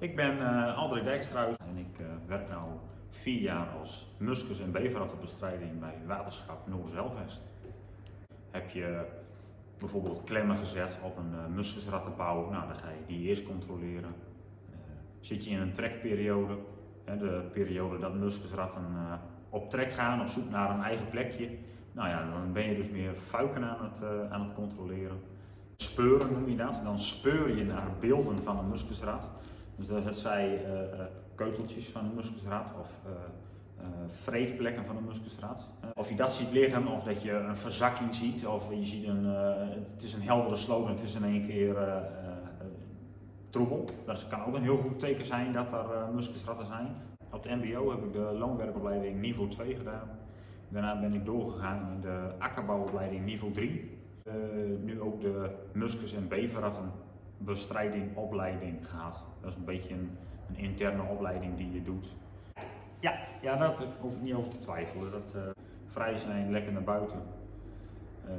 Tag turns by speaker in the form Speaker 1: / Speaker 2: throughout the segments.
Speaker 1: Ik ben uh, André Dijkstruis en ik uh, werk nu vier jaar als muskus- en beverrattenbestrijding bij Waterschap Noord-Zelvest. Heb je bijvoorbeeld klemmen gezet op een uh, muskusrattenbouw, nou, dan ga je die eerst controleren. zit je in een trekperiode, hè, de periode dat muskusratten op trek gaan, op zoek naar een eigen plekje, nou ja, dan ben je dus meer fuiken aan het, aan het controleren. Speuren noem je dat, dan speur je naar beelden van een muskusrat. Dus dat het zij uh, keuteltjes van een muskusraad of uh, vreedplekken van een muskusraad. of je dat ziet liggen of dat je een verzakking ziet of je ziet een, het is een heldere slogan, het is in één keer troebel. Dat kan ook een heel goed teken zijn dat er muskusratten zijn. Op de mbo heb ik de loonwerkopleiding niveau 2 gedaan. Daarna ben ik doorgegaan in de akkerbouwopleiding niveau 3. nu ook de muskus- en beverratten bestrijding, opleiding gehad. Dat is een beetje een, een, interne opleiding die je doet. Ja, ja daar hoef ik niet over te twijfelen. Dat uh, vrij zijn, lekker naar buiten. Uh,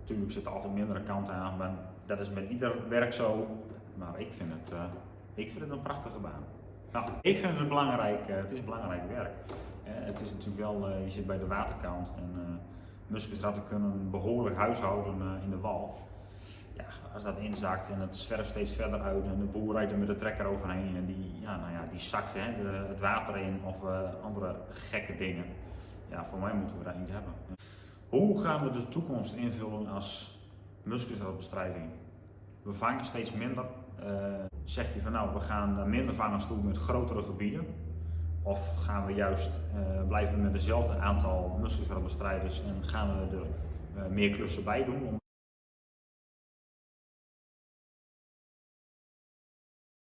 Speaker 1: natuurlijk zit er altijd mindere kanten aan, maar dat is met ieder werk zo. Maar ik vind het, uh, ik vind het een prachtige baan. Nou, ik vind het belangrijk, het is belangrijk werk. het is natuurlijk wel, je zit bij de waterkant en muskusratten kunnen behoorlijk huishouden in de wal als dat inzakt en het zwerft steeds verder uit en de boer rijdt er met de trekker overheen en die, ja, nou ja, die zakt hè, de, het water in of uh, andere gekke dingen. Ja, voor mij moeten we daar eentje hebben. Hoe gaan we de toekomst invullen als muskusratbestrijding? We vangen steeds minder. Uh, zeg je van nou, we gaan minder vangen toe met grotere gebieden? Of gaan we juist uh, blijven met dezelfde aantal muskusratbestrijders en gaan we er meer klussen bij doen